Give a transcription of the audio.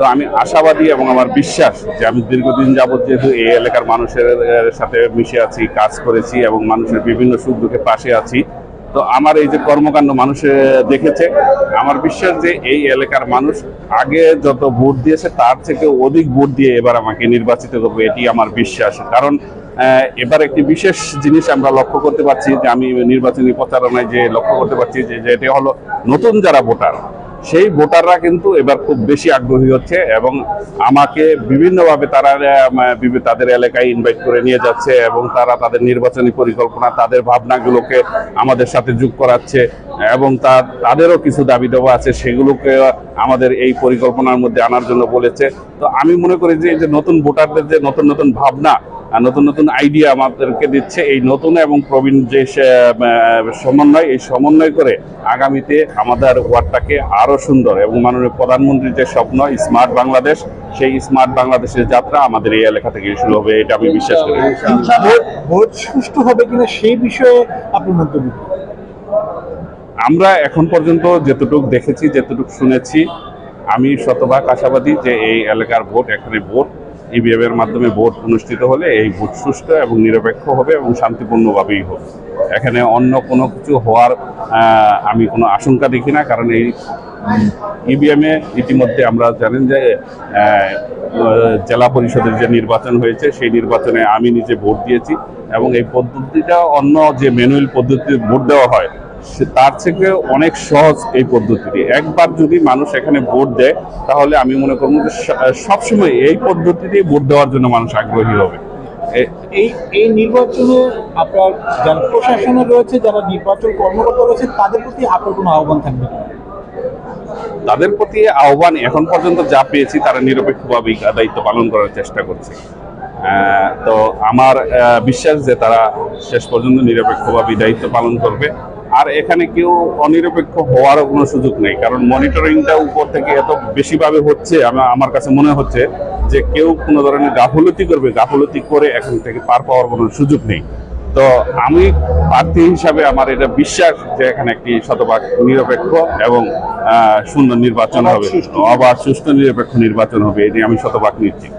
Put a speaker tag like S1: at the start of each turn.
S1: তো আমি আশাবাদী এবং আমার বিশ্বাস যে আমি দীর্ঘদিন যাবৎ যেহেতু এই এলাকার মানুষের সাথে মিশে আছি, কাজ করেছি এবং মানুষের বিভিন্ন সুখ দুঃখে পাশে আছি, তো আমার এই যে কর্মকাণ্ড মানুষে দেখেছে, আমার বিশ্বাস যে এই এলাকার মানুষ আগে যত ভোট দিয়েছে তার থেকে অধিক ভোট দিয়ে এবার আমাকে নির্বাচিত করবে, এটি আমার বিশ্বাস। কারণ এবার একটি বিশেষ জিনিস আমরা লক্ষ্য করতে পারছি যে আমি নির্বাচনী প্রচারণায় যে লক্ষ্য করতে পারছি যে যে এটি হলো নতুন যারা ভোটার সেই ভোটাররা কিন্তু এবার খুব বেশি আগ্রহী হচ্ছে এবং আমাকে বিভিন্নভাবে তারা তাদের এলাকায় ইনভাইট করে নিয়ে যাচ্ছে এবং তারা তাদের নির্বাচনী পরিকল্পনা, তাদের ভাবনাগুলোকে আমাদের সাথে যোগ করাচ্ছে এবং তার তাদেরও কিছু দাবি দেওয়া আছে সেগুলোকে আমাদের এই পরিকল্পনার মধ্যে আনার জন্য বলেছে। তো আমি মনে করি যে এই যে নতুন ভোটারদের যে নতুন নতুন ভাবনা নতুন নতুন আইডিয়া আমাদেরকে দিচ্ছে এই নতুন এবং প্রবীণ যে সমন্বয় এই সমন্বয় করে আগামীতে আমাদের ওয়ার্ডটাকে আরও সুন্দর এবং মাননীয় প্রধানমন্ত্রীর যে স্বপ্ন স্মার্ট বাংলাদেশ সেই স্মার্ট বাংলাদেশের যাত্রা আমাদের এই এলাকা থেকে শুরু হবে এটা আমি বিশ্বাস করি।
S2: ভোট ভোট সুষ্ঠু হবে কিনা সেই বিষয়ে আপনি মন্তব্য
S1: আমরা এখন পর্যন্ত যেতটুকু দেখেছি যেতটুকু শুনেছি আমি শতভাগ আশাবাদী যে এই এলাকার ভোট এখানে ভোট ইভিএম এর মাধ্যমে ভোট অনুষ্ঠিত হলে এই ভোট সুষ্ঠু এবং নিরপেক্ষ হবে এবং শান্তিপূর্ণভাবেই হবে। এখানে অন্য কোনো কিছু হওয়ার আমি কোনো আশঙ্কা দেখি না, কারণ এই ইভিএম এ ইতিমধ্যে আমরা জানেন যে জেলা পরিষদের যে নির্বাচন হয়েছে, সেই নির্বাচনে আমি নিজে ভোট দিয়েছি এবং এই পদ্ধতিটা অন্য যে ম্যানুয়াল পদ্ধতিতে ভোট দেওয়া হয় তার থেকে অনেক সহজ এই পদ্ধতিটি। একবার যদি মানুষ এখানে ভোট দেয় তাহলে আমি মনে করব যে সবসময় এই পদ্ধতিতেই ভোট দেওয়ার জন্য মানুষ আগ্রহী হবে।
S2: এই এই নির্বাচনে আপনার যারা প্রশাসনে রয়েছে যারা নির্বাচন কর্মকর্তা রয়েছে তাদের প্রতি আপনার কোনো আহ্বান থাকবে?
S1: তাদের প্রতি আহ্বান এখন পর্যন্ত যা পেয়েছি তারা নিরপেক্ষভাবেই দায়িত্ব পালন করার চেষ্টা করছে। তো আমার বিশ্বাস যে তারা শেষ পর্যন্ত নিরপেক্ষভাবে দায়িত্ব পালন করবে। আর এখানে কেউ অনিরপেক্ষ হওয়ারও কোনো সুযোগ নেই কারণ মনিটরিংটা উপর থেকে এত বেশিভাবে হচ্ছে আমার কাছে মনে হচ্ছে যে কেউ কোনো ধরনের গাফলতি করবে গাফলতি করে এখান থেকে পার পাওয়ার কোনো সুযোগ নেই। তো আমি প্রার্থী হিসাবে আমার এটা বিশ্বাস যে এখানে একটি শতভাগ নিরপেক্ষ এবং সুন্দর নির্বাচন হবে। আবার সুষ্ঠু নিরপেক্ষ নির্বাচন হবে এটি আমি শতভাগ নিশ্চিত।